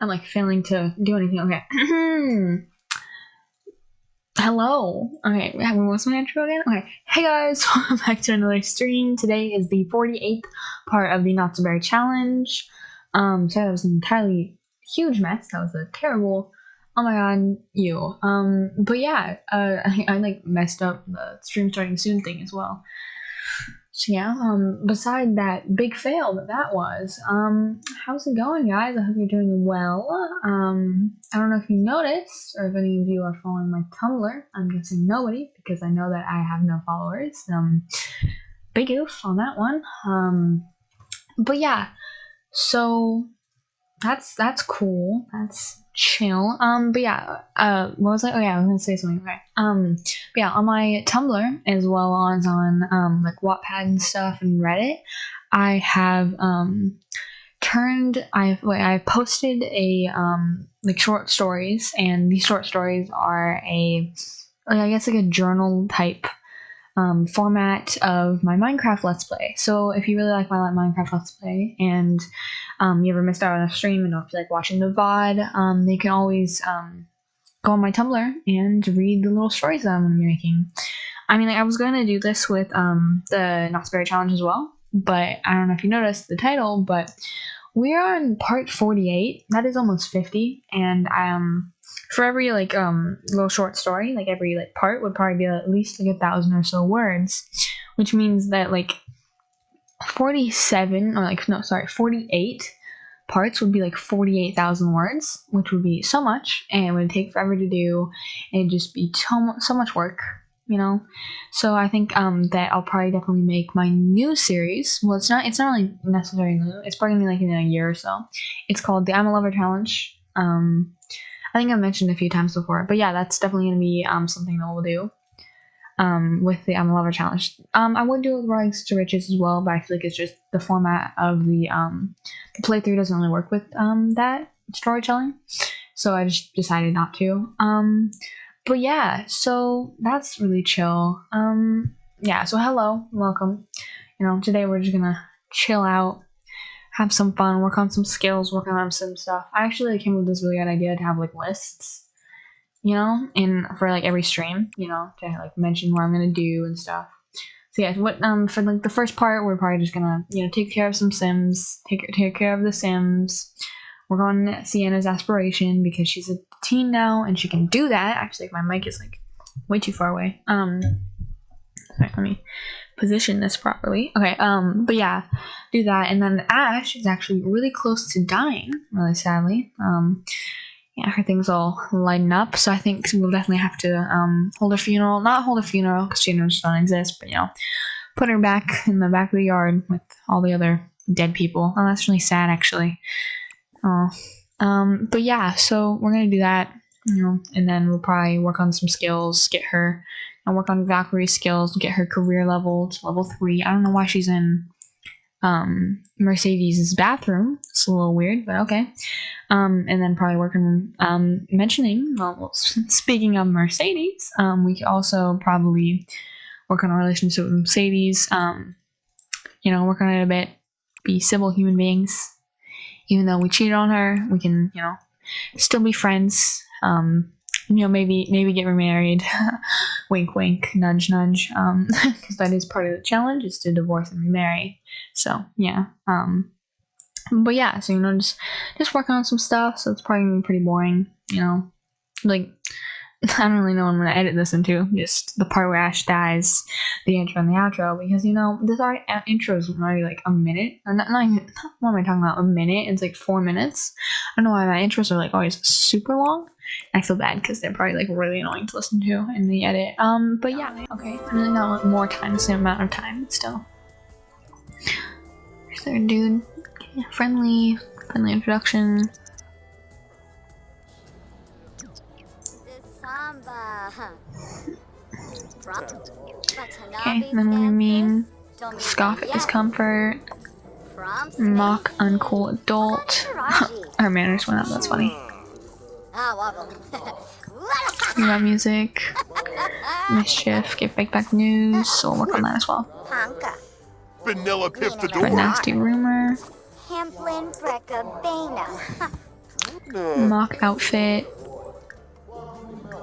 I'm like failing to do anything. Okay. Hello. Okay, what's my intro again? Okay. Hey guys, welcome back to another stream. Today is the 48th part of the Not So Berry Challenge. Um, so that was an entirely huge mess. That was a terrible. Oh my god, you. Um, but yeah, uh, I, I like messed up the stream starting soon thing as well. Yeah, um, beside that big fail that that was, um, how's it going, guys? I hope you're doing well. Um, I don't know if you noticed or if any of you are following my Tumblr. I'm guessing nobody because I know that I have no followers. Um, big oof on that one. Um, but yeah, so that's that's cool. That's chill. Um, but yeah, uh, what was I? Oh yeah, I was gonna say something. Okay. Um, but yeah, on my Tumblr as well as on um like Wattpad and stuff and Reddit, I have um turned I've like I posted a um like short stories and these short stories are a like I guess like a journal type um, format of my Minecraft Let's Play. So if you really like my Minecraft Let's Play and um, you ever missed out on a stream and don't feel like watching the VOD, um, can always um, go on my Tumblr and read the little stories that I'm going to be making. I mean, like, I was going to do this with um, the Berry Challenge as well, but I don't know if you noticed the title, but we're on part 48. That is almost 50, and I um, for every like um little short story, like every like part would probably be at least like a thousand or so words, which means that like 47 or like no sorry 48 parts would be like 48,000 words, which would be so much and would take forever to do and just be so, so much work, you know. So I think um that I'll probably definitely make my new series. Well, it's not it's not really necessarily new. It's probably like in a year or so. It's called the I'm a Lover Challenge. Um I think I've mentioned a few times before, but yeah, that's definitely gonna be um something that we'll do. Um, with the I'm a Lover challenge. Um, I would do it with Rags to Riches as well, but I feel like it's just the format of the um the playthrough doesn't really work with um that storytelling, so I just decided not to. Um, but yeah, so that's really chill. Um, yeah, so hello, welcome. You know, today we're just gonna chill out have some fun, work on some skills, work on some stuff. I actually came up with this really good idea to have like lists, you know, in for like every stream, you know, to like mention what I'm gonna do and stuff. So yeah, what um for like the first part, we're probably just gonna you know take care of some Sims, take take care of the Sims. Work on Sienna's aspiration because she's a teen now and she can do that. Actually, my mic is like way too far away. Um, sorry, let me position this properly. Okay, um, but yeah, do that. And then Ash is actually really close to dying, really sadly. Um, yeah, her things all lighten up. So I think we'll definitely have to um, hold a funeral. Not hold a funeral because funerals don't exist, but you know, put her back in the back of the yard with all the other dead people. Oh, that's really sad, actually. Oh, um, but yeah, so we're gonna do that, you know, and then we'll probably work on some skills, get her and work on Valkyrie's skills, get her career level to level three. I don't know why she's in um, Mercedes' bathroom. It's a little weird, but okay. Um, and then probably work on um, mentioning, well, speaking of Mercedes, um, we also probably work on a relationship with Mercedes. Um, you know, work on it a bit, be civil human beings. Even though we cheated on her, we can, you know, still be friends. Um, you know, maybe maybe get remarried. wink, wink, nudge, nudge. Um, because that is part of the challenge is to divorce and remarry. So yeah. Um, but yeah, so you know, just just working on some stuff. So it's probably gonna be pretty boring. You know, like I don't really know what I'm gonna edit this into. Just the part where Ash dies, the intro and the outro, because you know this art intro is already like a minute. Or not, not even, what am I talking about? A minute? It's like four minutes. I don't know why my intros are like always super long. I feel bad because they're probably like really annoying to listen to in the edit. Um, but yeah, okay. I really not more time, the same amount of time, still. There, dude. Yeah, friendly, friendly introduction. Okay, then we mean scoff at discomfort, mock uncool adult. Our manners went up, that's funny. We Love music, mischief, get fake back news, so we'll work on that as well. Vanilla Pip the For nasty rumor. Mock outfit.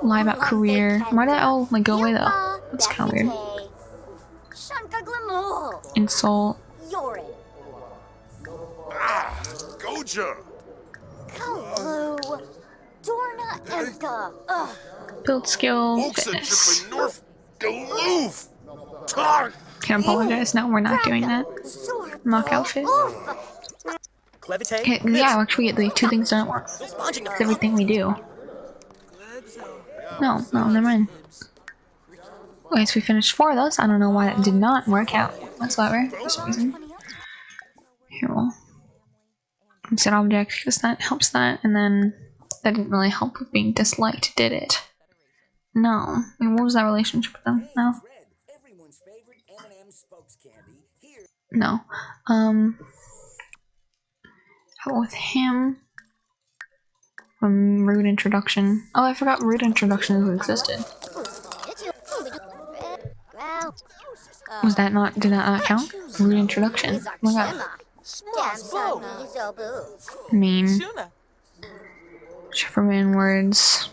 Lie about career. Why did that all like go away though? That's kind of weird. Insult. Ah, Goja. Build skill. Fitness. Can apologize. No, we're not doing that. Mock outfit. Okay, yeah, actually the two things don't work. It's everything we do. No, no, never mind. Okay, so we finished four of those. I don't know why that did not work out whatsoever for some reason. Here we'll set object because that helps that, and then that didn't really help with being disliked, did it? No. I mean, what was that relationship with them? No. No. Um. How about with him? Um, rude introduction. Oh, I forgot rude introduction existed. Was that not, did that not count? Rude introduction. Oh my god. Mean. Superman words.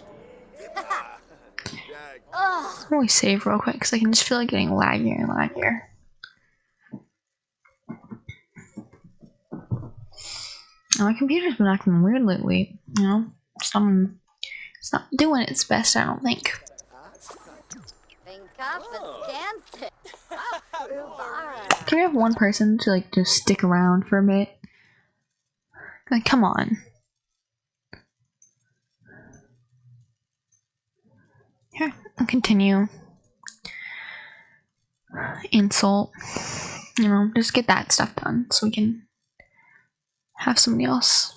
Let me save real quick because I can just feel like getting laggier and laggier. my computer's been acting weird lately, you know? Some, it's not doing its best, I don't think. Can we have one person to like just stick around for a bit? Like, come on. Here, I'll continue. Insult. You know, just get that stuff done so we can have somebody else.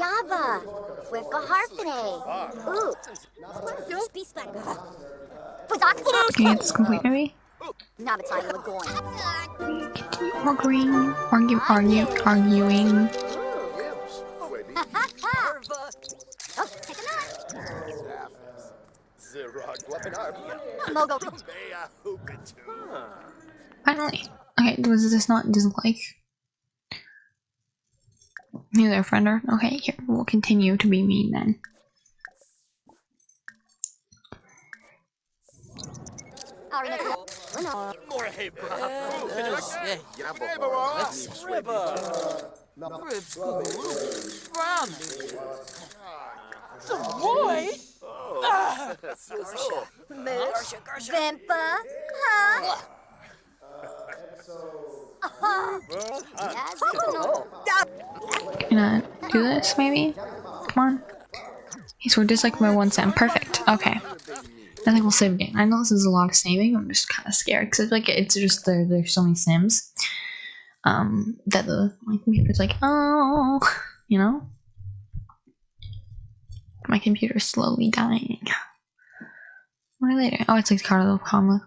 Yaba, Wifka Harpene. Ooh. Okay, it's complete maybe? Arguing, argue, argue, arguing. Oh, Finally. Okay, was this not dislike? You there, friender? Okay, here, we'll continue to be mean then. Boy! Vimpa? Huh? Can I do this maybe? Come on. Okay, so we're disliked by one cent. Perfect. Okay. I think we'll save again. I know this is a lot of saving. I'm just kind of scared because like it's just there. There's so many sims. Um, that the my computer's like, oh, you know. My computer's slowly dying. What are they doing? Oh, it's like the comma,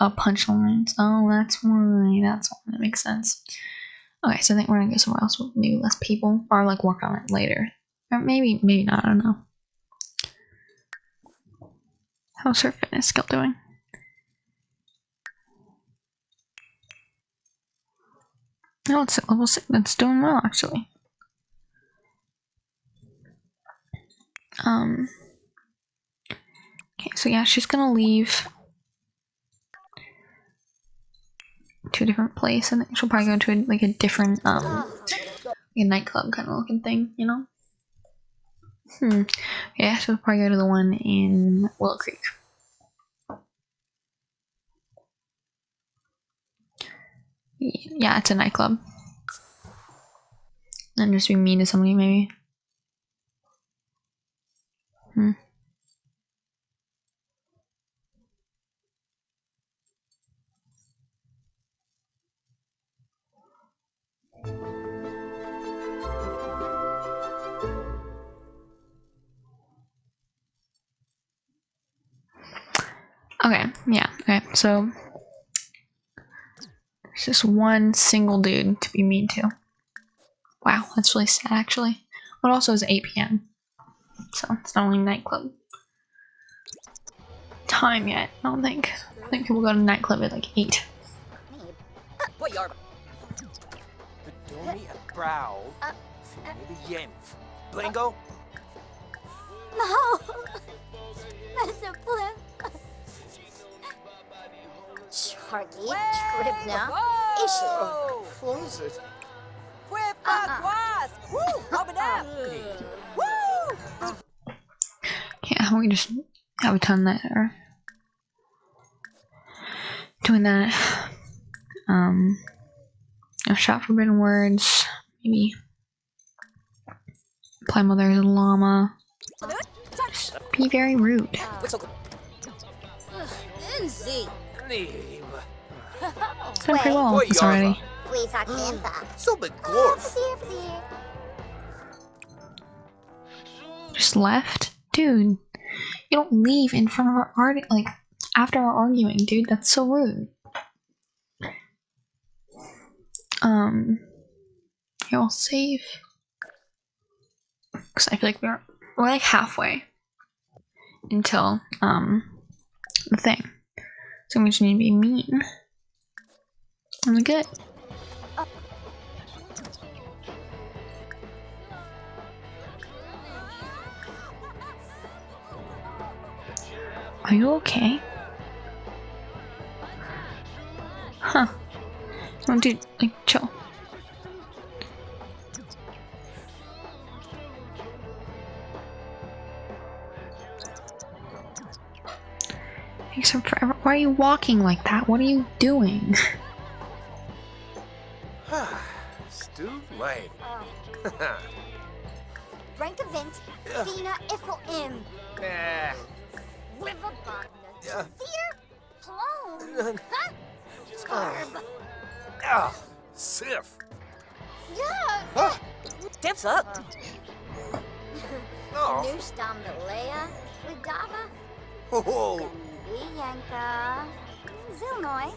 uh, punchlines. Oh, that's why. That's why. That makes sense. Okay, so I think we're gonna go somewhere else with maybe less people, or like work on it later, or maybe, maybe not. I don't know. How's her fitness skill doing? No, it's at level six. That's doing well, actually. Um. Okay, so yeah, she's gonna leave to a different place, and she'll probably go to a, like a different um, like a nightclub kind of looking thing, you know. Hmm. Yeah, she'll probably go to the one in Willow Creek. Yeah, it's a nightclub. And just be mean to somebody, maybe. Hmm. Okay, yeah, okay, so there's just one single dude to be mean to. Wow, that's really sad actually. But also it's 8 p.m. So it's not only nightclub time yet, I don't think. I think people go to nightclub at like 8. What yarba? Bedoni a brow. Maybe yenf. Blingo? No! That's a blimp. Sharky, Tribna, Ishi. Close it. Uh-uh. Yeah, we just have a ton that are doing that. Um, a shot forbidden words, maybe play mother's llama. Just be very rude. Whistle. Lindsay. Nee. Done pretty well with this already. Please, Akimba. So big gorf. Just left, dude. You don't leave in front of our art like after our arguing, dude. That's so rude. Um, here I'll save because I feel like we're we're like halfway until um the thing. So we just to be mean. And we're good. Are you okay? Huh. Oh, dude, like, chill. Except for, why are you walking like that? What are you doing? Stu Lane. Brankavint, Dina Iffel Im. Nah. Wiverbogna. Yeah. Fear. Plone. Huh? Scarb. Ah, Sif. Yeah. Huh? Tips up. Oh. Newstam the Leia. Widava. Oh. Yanka. Zilnoy.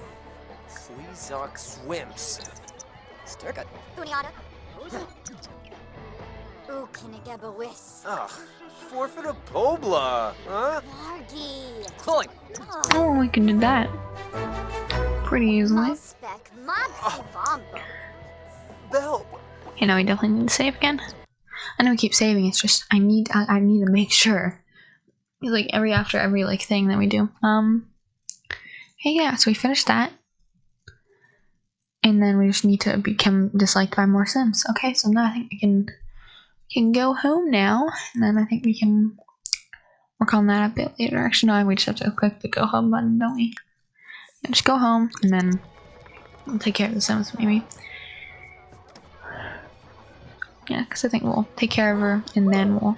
Sleazok swims. Sturka. Buniata. Ukinigabawis. Ugh. Forfeit a Pobla. Huh? Largy. Cloying. Oh. oh, we can do that pretty easily. Muspec. Mopsy Bombo. Bell. You know, we definitely need to save again. I know we keep saving. It's just I need I, I need to make sure. Like every after every like thing that we do. Um. Hey, yeah. So we finished that, and then we just need to become disliked by more Sims. Okay, so now I think we can we can go home now, and then I think we can work on that a bit later. Actually, no, we just have to click the go home button, don't we? Yeah, just go home, and then we'll take care of the Sims maybe. Yeah, because I think we'll take care of her, and then we'll,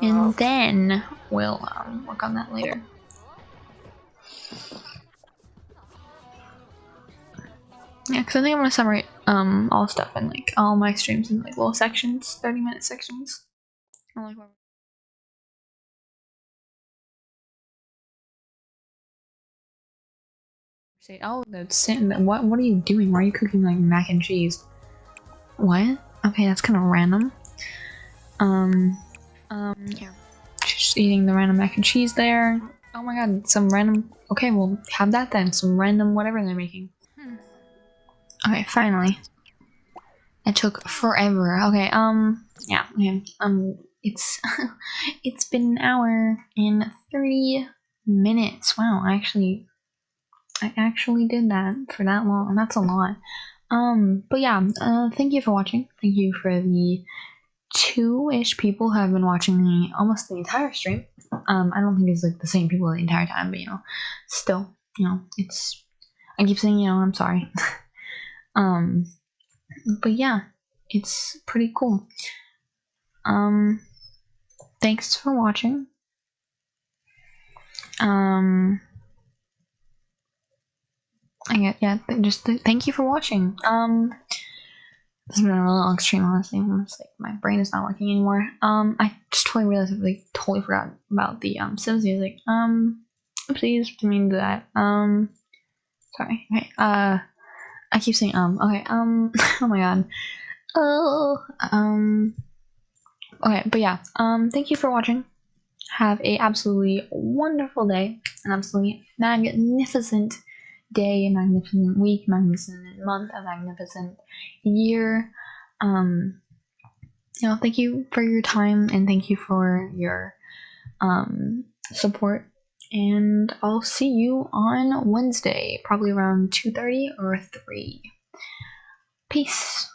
and then we'll um, work on that later. Yeah, because I think I'm gonna summarize um all stuff in like all my streams in like little sections, thirty minute sections. I like what- Say, oh, the sin. What? What are you doing? Why are you cooking like mac and cheese? What? Okay, that's kind of random. Um, um, yeah. Just eating the random mac and cheese there. Oh my god, some random. Okay, we'll have that then. Some random whatever they're making. Hmm. Okay, finally. It took forever. Okay, um, yeah, okay, um, it's it's been an hour and thirty minutes. Wow, I actually, I actually did that for that long. That's a lot. Um, but yeah, uh, thank you for watching. Thank you for the two-ish people have been watching me almost the entire stream. Um, I don't think it's like the same people the entire time, but you know, still, you know, it's. I keep saying, you know, I'm sorry. um, but yeah, it's pretty cool. Um, thanks for watching. Um, I get yeah. Just th- thank you for watching. Um, this has been a really long stream. Honestly, I'm just like my brain is not working anymore. Um, I just totally realized I like totally forgot about the um Sims music. Um, Oopsies, didn't mean to do that. Um, sorry. Okay. Uh, I keep saying um. Okay. Um. oh my god. Oh. Um. Okay, but yeah. Um. Thank you for watching. Have a absolutely wonderful day, an absolutely magnificent day, a magnificent week, magnificent month, a magnificent year. Um. You know, thank you for your time and thank you for your um support and I'll see you on Wednesday, probably around 2:30 or 3. Peace.